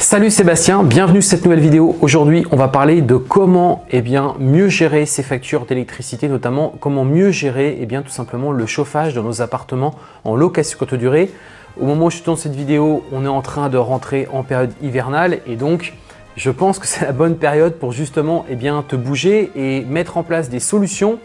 Salut Sébastien, bienvenue sur cette nouvelle vidéo. Aujourd'hui, on va parler de comment eh mieux gérer ses factures d'électricité, notamment comment mieux gérer eh bien, tout simplement le chauffage dans nos appartements en location courte durée. Au moment où je tourne cette vidéo, on est en train de rentrer en période hivernale et donc je pense que c'est la bonne période pour justement eh te bouger et mettre en place des solutions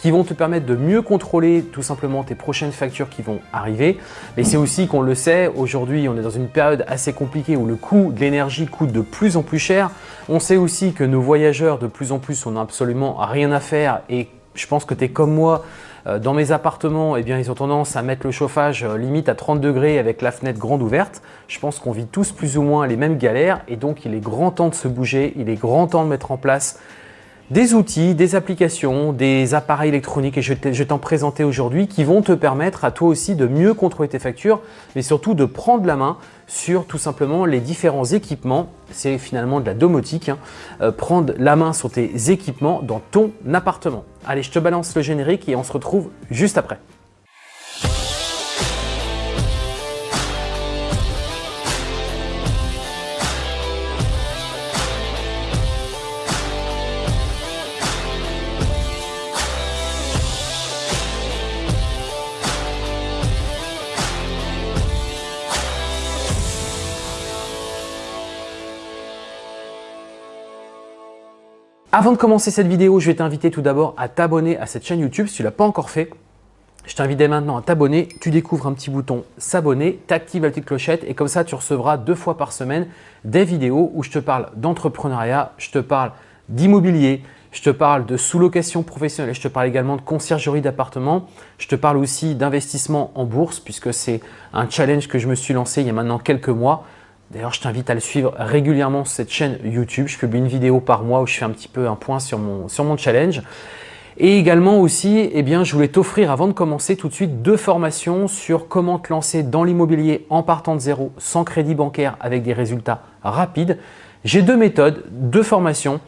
qui vont te permettre de mieux contrôler tout simplement tes prochaines factures qui vont arriver. Mais c'est aussi qu'on le sait, aujourd'hui on est dans une période assez compliquée où le coût de l'énergie coûte de plus en plus cher. On sait aussi que nos voyageurs de plus en plus on n'a absolument rien à faire et je pense que tu es comme moi, euh, dans mes appartements, eh bien, ils ont tendance à mettre le chauffage euh, limite à 30 degrés avec la fenêtre grande ouverte. Je pense qu'on vit tous plus ou moins les mêmes galères et donc il est grand temps de se bouger, il est grand temps de mettre en place des outils, des applications, des appareils électroniques et je vais t'en présenter aujourd'hui qui vont te permettre à toi aussi de mieux contrôler tes factures mais surtout de prendre la main sur tout simplement les différents équipements. C'est finalement de la domotique, hein. euh, prendre la main sur tes équipements dans ton appartement. Allez, je te balance le générique et on se retrouve juste après. Avant de commencer cette vidéo, je vais t'inviter tout d'abord à t'abonner à cette chaîne YouTube si tu ne l'as pas encore fait. Je t'invite dès maintenant à t'abonner, tu découvres un petit bouton s'abonner, tu actives la petite clochette et comme ça tu recevras deux fois par semaine des vidéos où je te parle d'entrepreneuriat, je te parle d'immobilier, je te parle de sous-location professionnelle, je te parle également de conciergerie d'appartement, je te parle aussi d'investissement en bourse puisque c'est un challenge que je me suis lancé il y a maintenant quelques mois. D'ailleurs, je t'invite à le suivre régulièrement sur cette chaîne YouTube. Je publie une vidéo par mois où je fais un petit peu un point sur mon, challenge. Et également aussi, eh bien, je voulais t'offrir avant de commencer tout de suite deux formations sur comment te lancer dans l'immobilier en partant de zéro, sans crédit bancaire, avec des résultats rapides. J'ai deux méthodes, deux formations,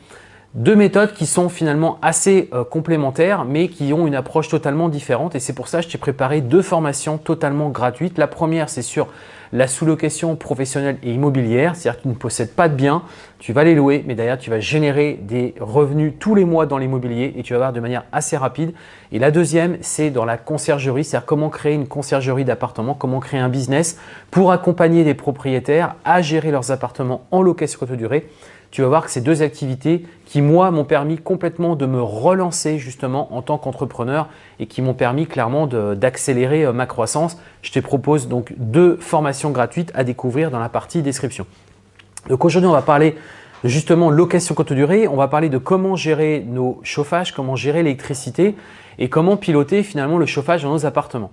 deux méthodes qui sont finalement assez euh, complémentaires mais qui ont une approche totalement différente et c'est pour ça que je t'ai préparé deux formations totalement gratuites. La première, c'est sur la sous-location professionnelle et immobilière, c'est-à-dire que tu ne possèdes pas de biens, tu vas les louer, mais derrière tu vas générer des revenus tous les mois dans l'immobilier et tu vas voir de manière assez rapide. Et la deuxième, c'est dans la conciergerie, c'est-à-dire comment créer une conciergerie d'appartements, comment créer un business pour accompagner des propriétaires à gérer leurs appartements en location courte durée tu vas voir que ces deux activités qui, moi, m'ont permis complètement de me relancer justement en tant qu'entrepreneur et qui m'ont permis clairement d'accélérer euh, ma croissance. Je te propose donc deux formations gratuites à découvrir dans la partie description. Donc aujourd'hui, on va parler justement location courte durée. On va parler de comment gérer nos chauffages, comment gérer l'électricité et comment piloter finalement le chauffage dans nos appartements.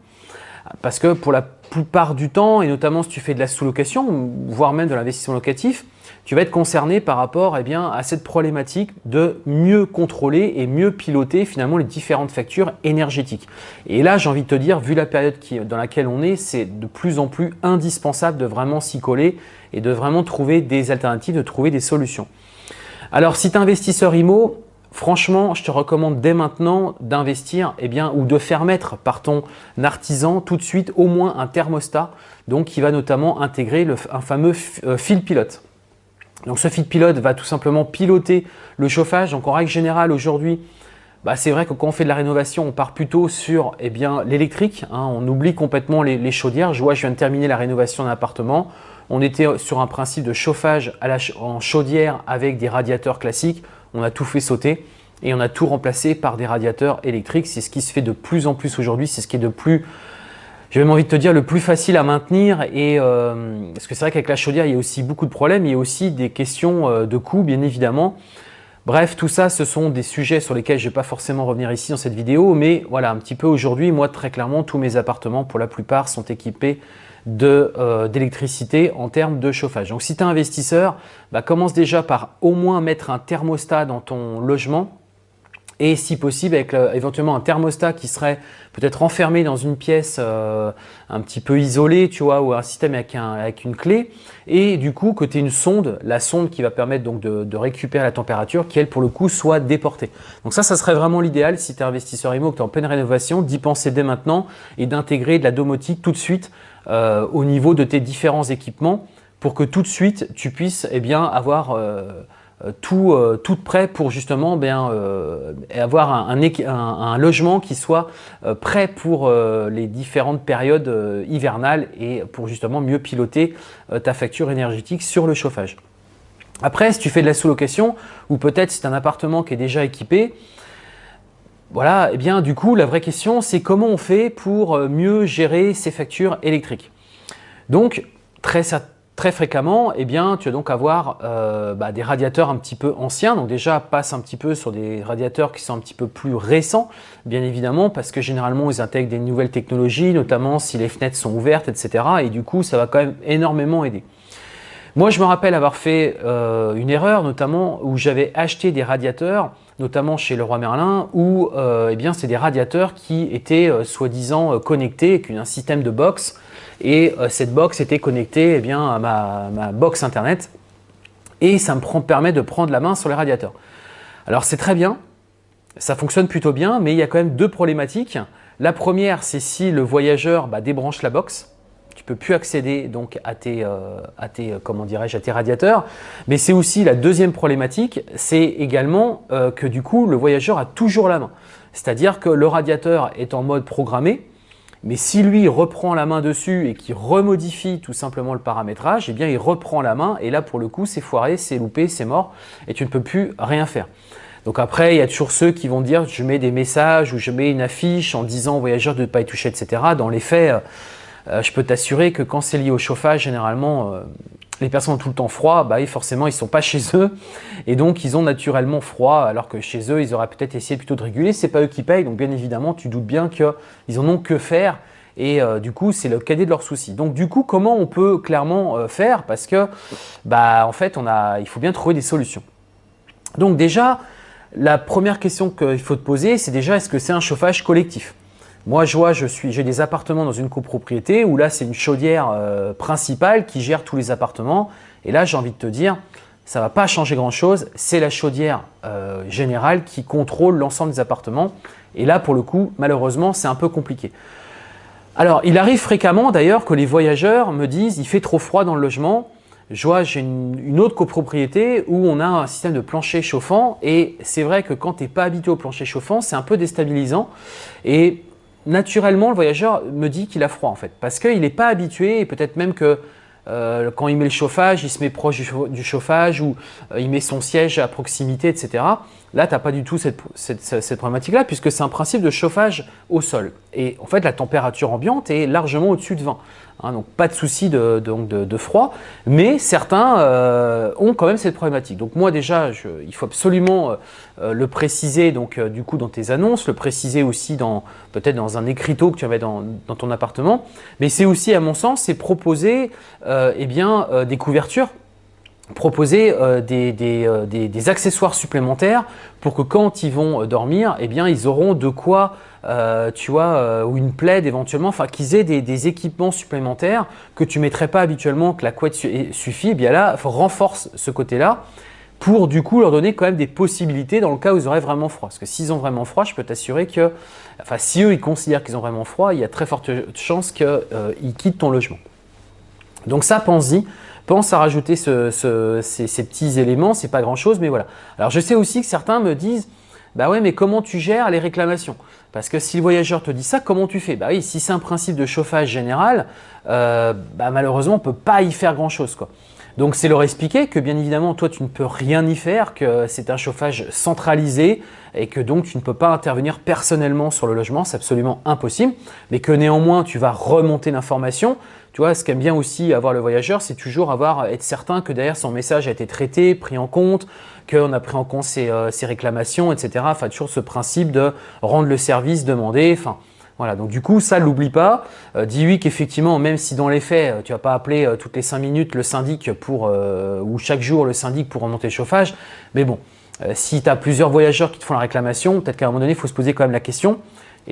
Parce que pour la plupart du temps, et notamment si tu fais de la sous-location, voire même de l'investissement locatif, tu vas être concerné par rapport eh bien, à cette problématique de mieux contrôler et mieux piloter finalement les différentes factures énergétiques. Et là, j'ai envie de te dire, vu la période qui, dans laquelle on est, c'est de plus en plus indispensable de vraiment s'y coller et de vraiment trouver des alternatives, de trouver des solutions. Alors, si tu es investisseur IMO, Franchement, je te recommande dès maintenant d'investir eh ou de faire mettre par ton artisan tout de suite au moins un thermostat donc qui va notamment intégrer un fameux euh, fil pilote. Donc ce fil pilote va tout simplement piloter le chauffage. Donc en règle générale aujourd'hui, bah, c'est vrai que quand on fait de la rénovation, on part plutôt sur eh l'électrique. Hein. on oublie complètement les, chaudières. Je vois, je viens de terminer la rénovation d'un appartement. On était sur un principe de chauffage en chaudière avec des radiateurs classiques on a tout fait sauter et on a tout remplacé par des radiateurs électriques. C'est ce qui se fait de plus en plus aujourd'hui, c'est ce qui est de plus, j'ai même envie de te dire, le plus facile à maintenir. Et, euh, parce que c'est vrai qu'avec la chaudière, il y a aussi beaucoup de problèmes, il y a aussi des questions euh, de coût, bien évidemment. Bref, tout ça, ce sont des sujets sur lesquels je ne vais pas forcément revenir ici dans cette vidéo, mais voilà, un petit peu aujourd'hui, moi, très clairement, tous mes appartements, pour la plupart, sont équipés euh, d'électricité en termes de chauffage. Donc si tu es investisseur, bah, commence déjà par au moins mettre un thermostat dans ton logement et si possible avec éventuellement un thermostat qui serait peut-être enfermé dans une pièce euh, un petit peu isolée, tu vois, ou un système avec, avec une clé et du coup que tu une sonde, la sonde qui va permettre donc de, récupérer la température qui elle pour le coup soit déportée. Donc ça, ça serait vraiment l'idéal si tu es investisseur IMO, que tu es en pleine rénovation, d'y penser dès maintenant et d'intégrer de la domotique tout de suite euh, au niveau de tes différents équipements pour que tout de suite tu puisses eh bien, avoir tout, tout prêt pour justement bien, avoir un, logement qui soit prêt pour les différentes périodes hivernales et pour justement mieux piloter ta facture énergétique sur le chauffage. Après, si tu fais de la sous-location ou peut-être si tu as un appartement qui est déjà équipé, voilà, et eh bien du coup, la vraie question, c'est comment on fait pour euh, mieux gérer ces factures électriques. Donc, très, très fréquemment, eh bien, tu vas donc avoir euh, bah, des radiateurs un petit peu anciens. Donc déjà, passe un petit peu sur des radiateurs qui sont un petit peu plus récents, bien évidemment, parce que généralement, ils intègrent des nouvelles technologies, notamment si les fenêtres sont ouvertes, etc. Et du coup, ça va quand même énormément aider. Moi, je me rappelle avoir fait euh, une erreur, notamment où j'avais acheté des radiateurs, notamment chez Leroy Merlin, où euh, eh bien, c'est des radiateurs qui étaient euh, soi-disant connectés avec un système de box. Et cette box était connectée eh à ma, box internet. Et ça me permet de prendre la main sur les radiateurs. Alors, c'est très bien, ça fonctionne plutôt bien, mais il y a quand même deux problématiques. La première, c'est si le voyageur bah, débranche la box tu peux plus accéder donc à tes, euh, à tes, euh, à tes radiateurs. Mais c'est aussi la deuxième problématique, c'est également euh, que du coup, le voyageur a toujours la main. C'est-à-dire que le radiateur est en mode programmé, mais si lui reprend la main dessus et qu'il remodifie tout simplement le paramétrage, eh bien il reprend la main et là pour le coup c'est foiré, c'est loupé, c'est mort et tu ne peux plus rien faire. Donc après, il y a toujours ceux qui vont dire je mets des messages ou je mets une affiche en disant au voyageur de ne pas y toucher, etc. Dans les faits, euh, je peux t'assurer que quand c'est lié au chauffage, généralement, euh, les personnes ont tout le temps froid, bah, forcément, ils ne sont pas chez eux et donc ils ont naturellement froid alors que chez eux, ils auraient peut-être essayé plutôt de réguler. Ce n'est pas eux qui payent, donc bien évidemment, tu doutes bien qu'ils en ont que faire et euh, du coup, c'est le cadet de leurs soucis. Donc du coup, comment on peut clairement faire? Parce que, bah, en fait, on a, il faut bien trouver des solutions. Donc déjà, la première question qu'il faut te poser, c'est déjà est-ce que c'est un chauffage collectif? Moi, je vois, j'ai des appartements dans une copropriété où là, c'est une chaudière euh, principale qui gère tous les appartements. Et là, j'ai envie de te dire, ça ne va pas changer grand-chose. C'est la chaudière euh, générale qui contrôle l'ensemble des appartements. Et là, pour le coup, malheureusement, c'est un peu compliqué. Alors, il arrive fréquemment d'ailleurs que les voyageurs me disent « il fait trop froid dans le logement ». Je vois, j'ai une, une, autre copropriété où on a un système de plancher chauffant et c'est vrai que quand tu n'es pas habitué au plancher chauffant, c'est un peu déstabilisant. Et naturellement, le voyageur me dit qu'il a froid en fait, parce qu'il n'est pas habitué et peut-être même que euh, quand il met le chauffage, il se met proche du, chauffage ou euh, il met son siège à proximité, etc. Là, tu n'as pas du tout cette, problématique-là puisque c'est un principe de chauffage au sol. Et en fait, la température ambiante est largement au-dessus de 20. Hein, donc, pas de souci de, froid, mais certains euh, ont quand même cette problématique. Donc, moi déjà, il faut absolument le préciser donc, du coup dans tes annonces, le préciser aussi peut-être dans un écriteau que tu avais dans, dans ton appartement. Mais c'est aussi, à mon sens, c'est proposer eh bien, des couvertures proposer euh, euh, des, accessoires supplémentaires pour que quand ils vont euh, dormir, eh bien, ils auront de quoi, tu vois, ou une plaide éventuellement, enfin qu'ils aient des, équipements supplémentaires que tu ne mettrais pas habituellement, que la couette suffit. Eh bien là, renforce ce côté-là pour du coup leur donner quand même des possibilités dans le cas où ils auraient vraiment froid. Parce que s'ils ont vraiment froid, je peux t'assurer que, enfin si eux ils considèrent qu'ils ont vraiment froid, il y a très forte chance qu'ils quittent ton logement. Donc ça, pense-y pense à rajouter ces, petits éléments, c'est pas grand chose, mais voilà. Alors je sais aussi que certains me disent, bah ouais, mais comment tu gères les réclamations? Parce que si le voyageur te dit ça, comment tu fais? Bah oui, si c'est un principe de chauffage général, euh, bah malheureusement, on peut pas y faire grand chose. Quoi. Donc c'est leur expliquer que bien évidemment, toi, tu ne peux rien y faire, que c'est un chauffage centralisé et que donc tu ne peux pas intervenir personnellement sur le logement, c'est absolument impossible, mais que néanmoins, tu vas remonter l'information tu vois, ce qu'aime bien aussi avoir le voyageur, c'est toujours avoir, être certain que derrière son message a été traité, pris en compte, qu'on a pris en compte ses, euh, réclamations, etc. Enfin, toujours ce principe de rendre le service demandé. Enfin, voilà, donc du coup, ça, l'oublie pas. Euh, dis oui qu'effectivement, même si dans les faits, euh, tu vas pas appeler toutes les 5 minutes le syndic pour, ou chaque jour le syndic pour remonter le chauffage, mais bon, si tu as plusieurs voyageurs qui te font la réclamation, peut-être qu'à un moment donné, il faut se poser quand même la question.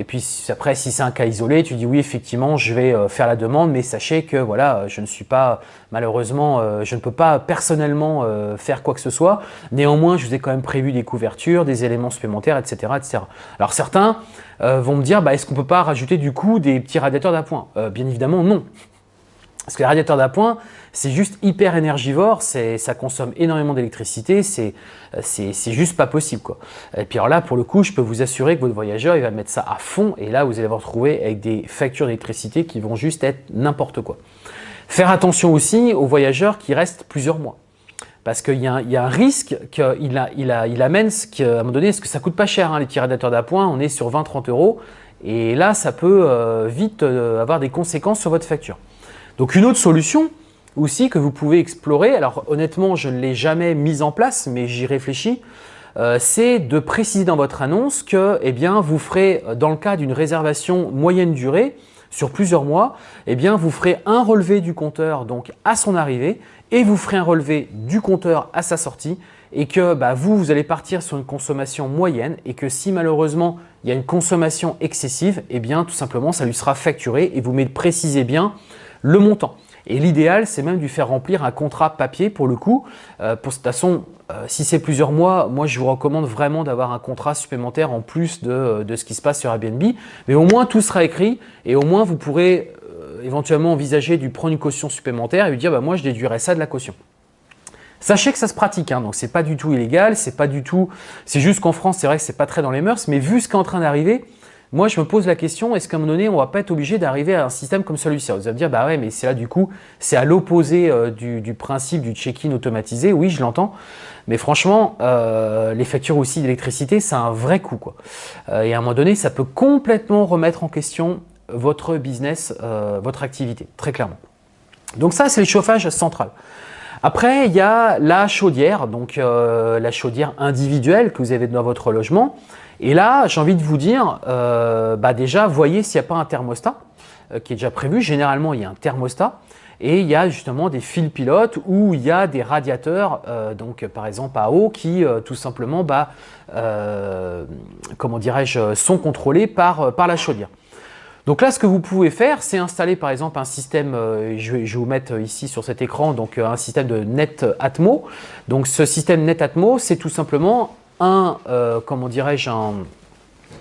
Et puis après, si c'est un cas isolé, tu dis oui, effectivement, je vais euh, faire la demande, mais sachez que voilà, je ne suis pas, malheureusement, euh, je ne peux pas personnellement euh, faire quoi que ce soit. Néanmoins, je vous ai quand même prévu des couvertures, des éléments supplémentaires, etc. etc. Alors certains vont me dire, bah, est-ce qu'on ne peut pas rajouter du coup des petits radiateurs d'appoint? Bien évidemment, non. Parce que les radiateurs d'appoint, c'est juste hyper énergivore, ça consomme énormément d'électricité, c'est juste pas possible. Et puis alors là, pour le coup, je peux vous assurer que votre voyageur, il va mettre ça à fond et là, vous allez vous retrouver avec des factures d'électricité qui vont juste être n'importe quoi. Faire attention aussi aux voyageurs qui restent plusieurs mois. Parce qu'il y, a un risque qu'il il amène, qu'à un moment donné, parce que ça coûte pas cher, hein, les petits radiateurs d'appoint, on est sur 20-30 euros, et là, ça peut euh, vite euh, avoir des conséquences sur votre facture. Donc une autre solution aussi que vous pouvez explorer, alors honnêtement je ne l'ai jamais mise en place mais j'y réfléchis, euh, c'est de préciser dans votre annonce que eh bien, vous ferez dans le cas d'une réservation moyenne durée sur plusieurs mois, eh bien, vous ferez un relevé du compteur donc à son arrivée et vous ferez un relevé du compteur à sa sortie et que bah, vous, vous allez partir sur une consommation moyenne et que si malheureusement il y a une consommation excessive, eh bien tout simplement ça lui sera facturé et vous précisez bien le montant. Et l'idéal, c'est même de lui faire remplir un contrat papier pour le coup. Euh, pour, de toute façon, euh, si c'est plusieurs mois, moi je vous recommande vraiment d'avoir un contrat supplémentaire en plus de, ce qui se passe sur Airbnb. Mais au moins tout sera écrit et au moins vous pourrez euh, éventuellement envisager de prendre une caution supplémentaire et lui dire bah, moi je déduirai ça de la caution. Sachez que ça se pratique, hein, donc c'est pas du tout illégal, c'est pas du tout, c'est juste qu'en France c'est vrai que c'est pas très dans les mœurs, mais vu ce qui est en train d'arriver, moi, je me pose la question, est-ce qu'à un moment donné, on ne va pas être obligé d'arriver à un système comme celui-ci? Vous allez me dire, bah ouais, mais c'est là du coup, c'est à l'opposé euh, du, principe du check-in automatisé. Oui, je l'entends. Mais franchement, euh, les factures aussi d'électricité, c'est un vrai coût. Quoi. Euh, et à un moment donné, ça peut complètement remettre en question votre business, votre activité, très clairement. Donc ça, c'est le chauffage central. Après, il y a la chaudière, donc la chaudière individuelle que vous avez dans votre logement. Et là, j'ai envie de vous dire, euh, bah déjà, voyez s'il n'y a pas un thermostat euh, qui est déjà prévu. Généralement, il y a un thermostat. Et il y a justement des fils pilotes où il y a des radiateurs, euh, donc par exemple à eau, qui tout simplement, bah, comment dirais-je, sont contrôlés par, la chaudière. Donc là, ce que vous pouvez faire, c'est installer par exemple un système, je, vais, vous mettre ici sur cet écran, donc un système de Net Atmo. Donc ce système Net Atmo, c'est tout simplement un, euh, comment dirais-je, un,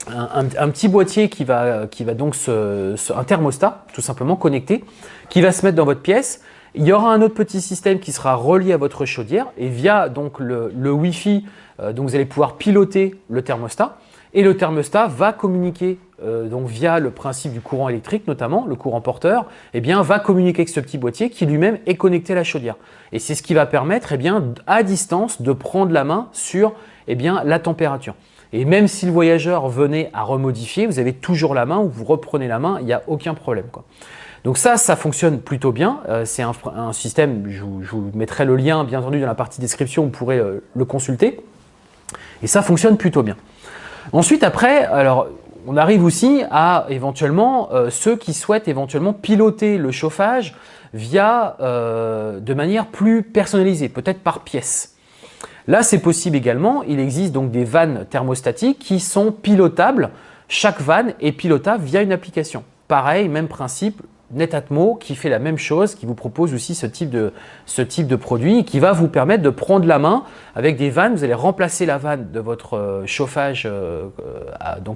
un, petit boîtier qui va, qui va donc se, un thermostat tout simplement connecté, qui va se mettre dans votre pièce. Il y aura un autre petit système qui sera relié à votre chaudière et via donc le, le Wi-Fi, euh, donc vous allez pouvoir piloter le thermostat et le thermostat va communiquer euh, donc via le principe du courant électrique notamment, le courant porteur, eh bien, va communiquer avec ce petit boîtier qui lui-même est connecté à la chaudière. Et c'est ce qui va permettre eh bien, à distance de prendre la main sur eh bien, la température. Et même si le voyageur venait à remodifier, vous avez toujours la main ou vous reprenez la main, il n'y a aucun problème. Donc ça, ça fonctionne plutôt bien. Euh, c'est un, système, je vous, mettrai le lien bien entendu dans la partie description, vous pourrez euh, le consulter. Et ça fonctionne plutôt bien. Ensuite, après, alors on arrive aussi à éventuellement euh, ceux qui souhaitent éventuellement piloter le chauffage via de manière plus personnalisée, peut-être par pièce. Là, c'est possible également. Il existe donc des vannes thermostatiques qui sont pilotables. Chaque vanne est pilotable via une application. Pareil, même principe, Netatmo qui fait la même chose, qui vous propose aussi ce type de, ce type produit qui va vous permettre de prendre la main avec des vannes. Vous allez remplacer la vanne de votre euh, chauffage euh, euh,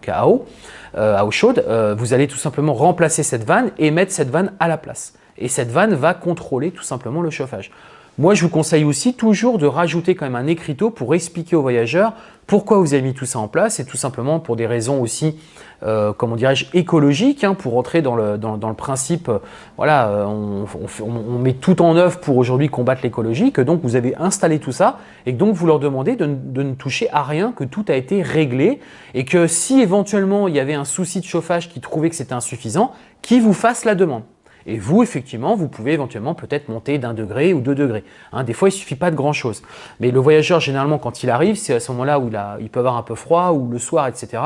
à eau chaude. vous allez tout simplement remplacer cette vanne et mettre cette vanne à la place. Et cette vanne va contrôler tout simplement le chauffage. Moi, je vous conseille aussi toujours de rajouter quand même un écriteau pour expliquer aux voyageurs pourquoi vous avez mis tout ça en place et tout simplement pour des raisons aussi, euh, comment dirais-je, écologiques, hein, pour rentrer dans le, principe, euh, voilà, euh, on, met tout en œuvre pour aujourd'hui combattre l'écologie, que donc vous avez installé tout ça et que donc vous leur demandez de, de ne toucher à rien, que tout a été réglé et que si éventuellement il y avait un souci de chauffage qui trouvait que c'était insuffisant, qui vous fasse la demande. Et vous, effectivement, vous pouvez éventuellement peut-être monter d'un degré ou deux degrés. Hein, des fois, il ne suffit pas de grand-chose. Mais le voyageur, généralement, quand il arrive, c'est à ce moment-là où il, peut avoir un peu froid ou le soir, etc.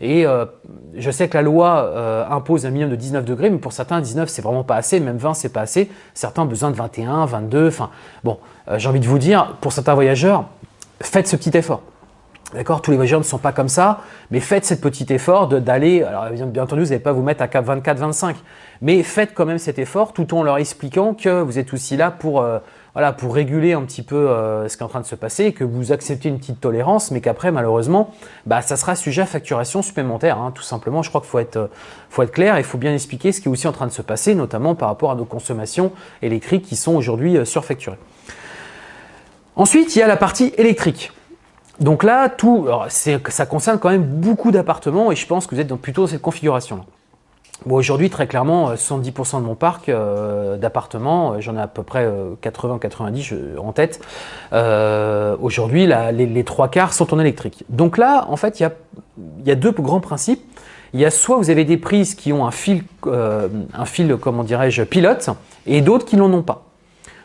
Et euh, je sais que la loi euh, impose un minimum de 19 degrés, mais pour certains, 19, c'est vraiment pas assez. Même 20, c'est pas assez. Certains ont besoin de 21, 22. Enfin, bon, euh, j'ai envie de vous dire, pour certains voyageurs, faites ce petit effort. D'accord Tous les voyageurs ne sont pas comme ça, mais faites cet petit effort d'aller, alors bien entendu, vous n'allez pas vous mettre à cap 24, 25, mais faites quand même cet effort tout en leur expliquant que vous êtes aussi là pour, euh, voilà, pour réguler un petit peu ce qui est en train de se passer, que vous acceptez une petite tolérance, mais qu'après, malheureusement, bah, ça sera sujet à facturation supplémentaire. Hein, tout simplement, je crois qu'il faut être, faut être clair et il faut bien expliquer ce qui est aussi en train de se passer, notamment par rapport à nos consommations électriques qui sont aujourd'hui surfacturées. Ensuite, il y a la partie électrique. Donc là, tout, ça concerne quand même beaucoup d'appartements et je pense que vous êtes dans plutôt cette configuration-là. Bon, Aujourd'hui, très clairement, 70% de mon parc euh, d'appartements, euh, j'en ai à peu près 80-90 euh, en tête. Aujourd'hui, les, trois quarts sont en électrique. Donc là, en fait, il y a, y a, deux grands principes. Il y a soit vous avez des prises qui ont un fil, un fil comment dirais-je, pilote, et d'autres qui n'en ont pas.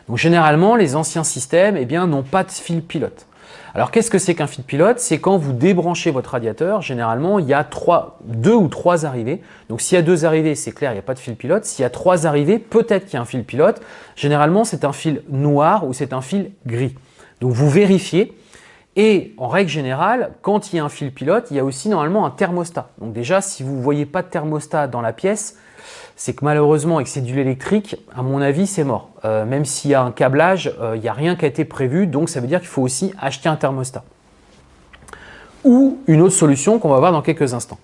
Donc généralement, les anciens systèmes eh n'ont pas de fil pilote. Alors qu'est-ce que c'est qu'un fil pilote? C'est quand vous débranchez votre radiateur, généralement il y a deux ou trois arrivées. Donc s'il y a deux arrivées, c'est clair, il n'y a pas de fil pilote. S'il y a trois arrivées, peut-être qu'il y a un fil pilote. Généralement c'est un fil noir ou c'est un fil gris. Donc vous vérifiez. Et en règle générale, quand il y a un fil pilote, il y a aussi normalement un thermostat. Donc déjà, si vous ne voyez pas de thermostat dans la pièce, c'est que malheureusement, avec ces duels électriques, à mon avis, c'est mort. Euh, même s'il y a un câblage, euh, il n'y a rien qui a été prévu, donc ça veut dire qu'il faut aussi acheter un thermostat. Ou une autre solution qu'on va voir dans quelques instants.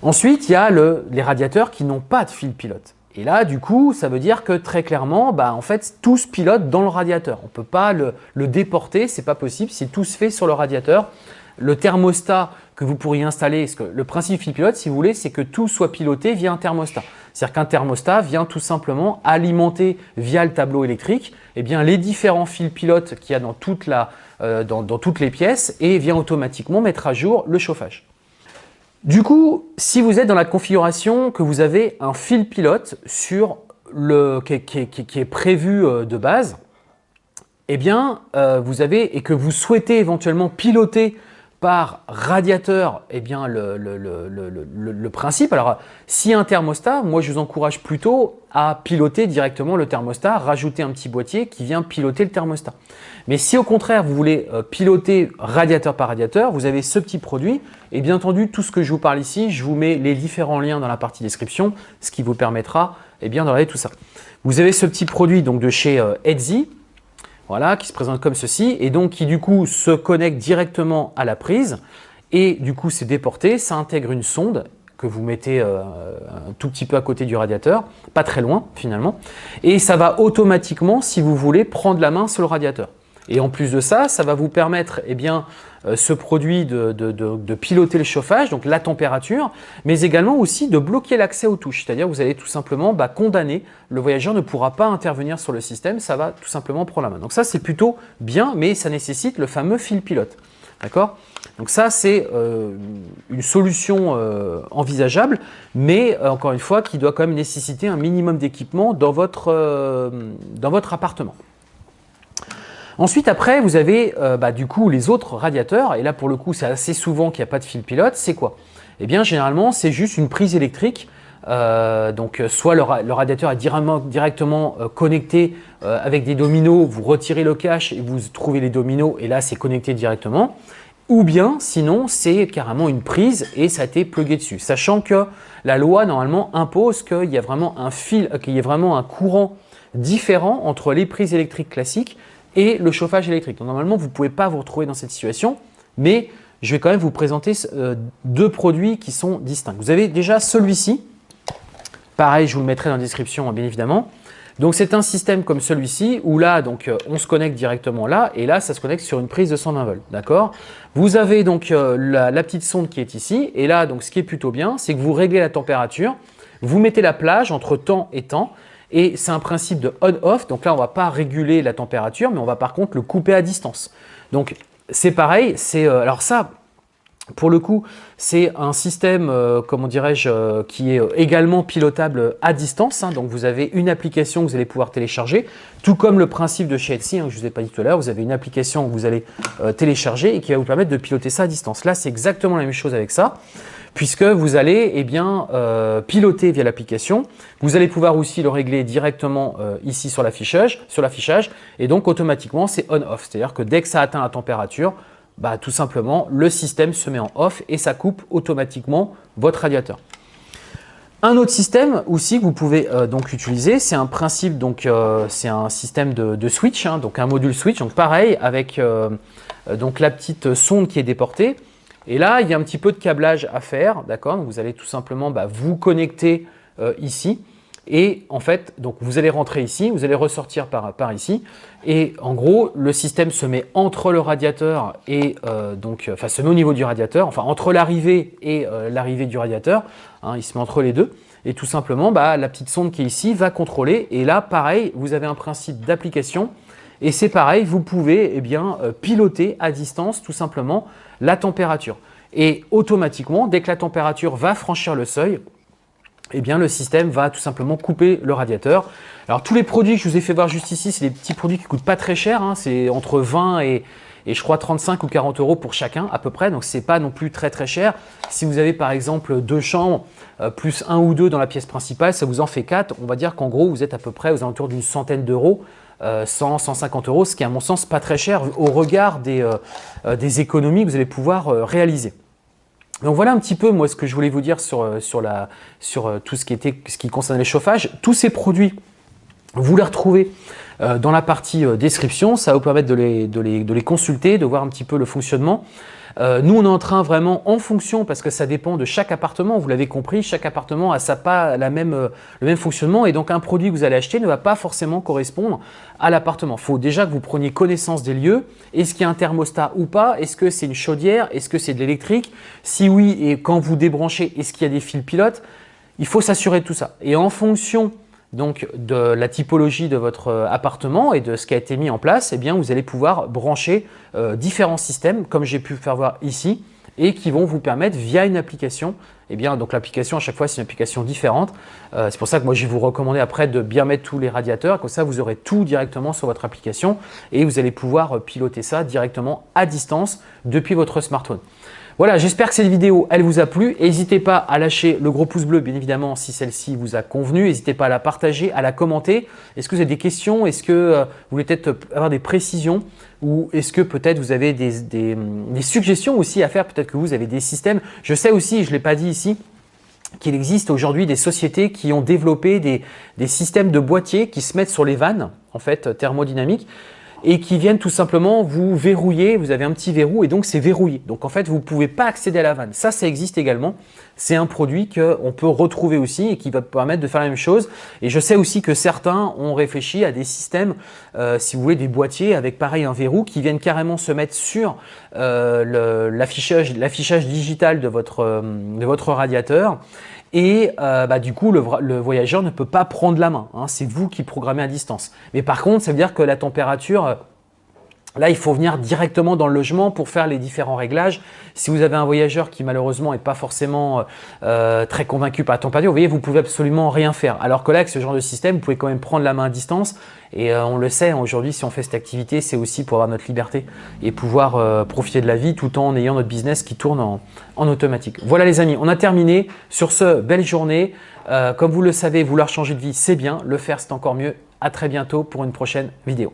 Ensuite, il y a les radiateurs qui n'ont pas de fil pilote. Et là, du coup, ça veut dire que très clairement, bah, en fait, tout se pilote dans le radiateur. On ne peut pas le, déporter, c'est pas possible, si tout se fait sur le radiateur. Le thermostat que vous pourriez installer, que le principe fil pilote, si vous voulez, c'est que tout soit piloté via un thermostat. C'est-à-dire qu'un thermostat vient tout simplement alimenter via le tableau électrique eh bien, les différents fils pilotes qu'il y a dans, euh, toutes les pièces et vient automatiquement mettre à jour le chauffage. Du coup, si vous êtes dans la configuration que vous avez un fil pilote sur le, qui, est prévu euh, de base, eh bien, euh, vous avez et que vous souhaitez éventuellement piloter par radiateur eh bien, le, le, principe. Alors, si un thermostat, moi je vous encourage plutôt à piloter directement le thermostat, rajouter un petit boîtier qui vient piloter le thermostat. Mais si au contraire vous voulez euh, piloter radiateur par radiateur, vous avez ce petit produit et bien entendu tout ce que je vous parle ici, je vous mets les différents liens dans la partie description, ce qui vous permettra eh bien, de regarder tout ça. Vous avez ce petit produit donc de chez euh, Etsy voilà, qui se présente comme ceci, et donc qui du coup se connecte directement à la prise, et du coup c'est déporté, ça intègre une sonde que vous mettez euh, un tout petit peu à côté du radiateur, pas très loin finalement, et ça va automatiquement, si vous voulez, prendre la main sur le radiateur. Et en plus de ça, ça va vous permettre eh bien, ce produit de, piloter le chauffage, donc la température, mais également aussi de bloquer l'accès aux touches. C'est-à-dire vous allez tout simplement bah, condamner, le voyageur ne pourra pas intervenir sur le système, ça va tout simplement prendre la main. Donc ça c'est plutôt bien, mais ça nécessite le fameux fil pilote. D'accord? Donc ça, c'est euh, une solution euh, envisageable, mais encore une fois, qui doit quand même nécessiter un minimum d'équipement dans votre appartement. Ensuite, après, vous avez euh, bah, du coup les autres radiateurs, et là pour le coup, c'est assez souvent qu'il n'y a pas de fil pilote. C'est quoi? Eh bien, généralement, c'est juste une prise électrique. Euh, donc, soit le, radiateur est directement, euh, connecté avec des dominos, vous retirez le cache et vous trouvez les dominos, et là, c'est connecté directement. Ou bien, sinon, c'est carrément une prise et ça a été plugué dessus. Sachant que la loi, normalement, impose qu'il y a y vraiment un courant différent entre les prises électriques classiques et le chauffage électrique. Normalement, vous ne pouvez pas vous retrouver dans cette situation, mais je vais quand même vous présenter euh, deux produits qui sont distincts. Vous avez déjà celui-ci. Pareil, je vous le mettrai dans la description, bien évidemment. Donc, c'est un système comme celui-ci où là, donc, euh, on se connecte directement là et là, ça se connecte sur une prise de 120 volts. D'accord? Vous avez donc euh, la, la, petite sonde qui est ici et là, donc, ce qui est plutôt bien, c'est que vous réglez la température, vous mettez la plage entre temps et temps et c'est un principe de on-off. Donc là, on ne va pas réguler la température, mais on va par contre le couper à distance. Donc c'est pareil. C'est euh, Alors ça, pour le coup, c'est un système, euh, comment dirais-je, euh, qui est également pilotable à distance. Hein. donc, vous avez une application que vous allez pouvoir télécharger, tout comme le principe de chez Etsy, hein, que je vous ai pas dit tout à l'heure. Vous avez une application que vous allez télécharger et qui va vous permettre de piloter ça à distance. Là, c'est exactement la même chose avec ça puisque vous allez eh euh, piloter via l'application. Vous allez pouvoir aussi le régler directement euh, ici sur l'affichage, et donc automatiquement c'est on-off, c'est-à-dire que dès que ça atteint la température, bah, tout simplement le système se met en off et ça coupe automatiquement votre radiateur. Un autre système aussi que vous pouvez euh, donc utiliser, c'est un principe, donc c'est un système de, switch, hein, donc un module switch. Donc pareil, avec donc la petite sonde qui est déportée. Et là, il y a un petit peu de câblage à faire, d'accord? Vous allez tout simplement bah, vous connecter ici. Et en fait, donc vous allez rentrer ici, vous allez ressortir par, ici. Et en gros, le système se met entre le radiateur et donc, enfin se met au niveau du radiateur, enfin entre l'arrivée et l'arrivée du radiateur. Hein, il se met entre les deux. Et tout simplement, bah, la petite sonde qui est ici va contrôler. Et là, pareil, vous avez un principe d'application. Et c'est pareil, vous pouvez eh bien, euh, piloter à distance tout simplement la température. Et automatiquement, dès que la température va franchir le seuil, eh bien, le système va tout simplement couper le radiateur. Alors tous les produits que je vous ai fait voir juste ici, c'est des petits produits qui ne coûtent pas très cher. Hein. c'est entre 20 et, et je crois 35 ou 40 euros pour chacun à peu près, donc ce n'est pas non plus très très cher. Si vous avez par exemple deux chambres, euh, plus un ou deux dans la pièce principale, ça vous en fait quatre. On va dire qu'en gros, vous êtes à peu près aux alentours d'une centaine d'euros, 100, euh, 150 euros, ce qui à mon sens pas très cher au regard des, euh, des économies que vous allez pouvoir réaliser. Donc voilà un petit peu moi ce que je voulais vous dire sur, tout ce qui, était, ce qui concerne les chauffages. Tous ces produits, vous les retrouvez euh, dans la partie euh, description, ça va vous permettre de les, consulter, de voir un petit peu le fonctionnement. Euh, nous, on est en train vraiment en fonction, parce que ça dépend de chaque appartement, vous l'avez compris, chaque appartement a sa pas la même, le même fonctionnement et donc un produit que vous allez acheter ne va pas forcément correspondre à l'appartement. Il faut déjà que vous preniez connaissance des lieux. Est-ce qu'il y a un thermostat ou pas? Est-ce que c'est une chaudière? Est-ce que c'est de l'électrique? Si oui, et quand vous débranchez, est-ce qu'il y a des fils pilotes? Il faut s'assurer de tout ça. Et en fonction donc de la typologie de votre euh, appartement et de ce qui a été mis en place, eh bien, vous allez pouvoir brancher euh, différents systèmes, comme j'ai pu faire voir ici, et qui vont vous permettre via une application, eh bien, donc l'application à chaque fois c'est une application différente. Euh, c'est pour ça que moi je vais vous recommander après de bien mettre tous les radiateurs, comme ça vous aurez tout directement sur votre application et vous allez pouvoir piloter ça directement à distance depuis votre smartphone. Voilà, j'espère que cette vidéo, elle vous a plu. N'hésitez pas à lâcher le gros pouce bleu, bien évidemment, si celle-ci vous a convenu. N'hésitez pas à la partager, à la commenter. Est-ce que vous avez des questions? Est-ce que euh, vous voulez peut-être avoir des précisions? Ou est-ce que peut-être vous avez des, suggestions aussi à faire? Peut-être que vous avez des systèmes. Je sais aussi, je ne l'ai pas dit ici, qu'il existe aujourd'hui des sociétés qui ont développé des, des, systèmes de boîtiers qui se mettent sur les vannes, en fait, thermodynamiques, et qui viennent tout simplement vous verrouiller. Vous avez un petit verrou et donc c'est verrouillé. Donc en fait, vous ne pouvez pas accéder à la vanne. Ça, ça existe également. C'est un produit qu'on peut retrouver aussi et qui va permettre de faire la même chose. Et je sais aussi que certains ont réfléchi à des systèmes, euh, si vous voulez, des boîtiers avec pareil un verrou qui viennent carrément se mettre sur euh, l'affichage digital de votre, euh, de votre radiateur et euh, bah, du coup, le, voyageur ne peut pas prendre la main. Hein. c'est vous qui programmez à distance. Mais par contre, ça veut dire que la température, euh, Là, il faut venir directement dans le logement pour faire les différents réglages. Si vous avez un voyageur qui malheureusement n'est pas forcément euh, très convaincu par la température, vous voyez, vous pouvez absolument rien faire. Alors que là, avec ce genre de système, vous pouvez quand même prendre la main à distance. Et on le sait, aujourd'hui, si on fait cette activité, c'est aussi pour avoir notre liberté et pouvoir profiter de la vie tout en ayant notre business qui tourne en, en automatique. Voilà les amis, on a terminé. Sur ce, belle journée. Euh, comme vous le savez, vouloir changer de vie, c'est bien. Le faire, c'est encore mieux. À très bientôt pour une prochaine vidéo.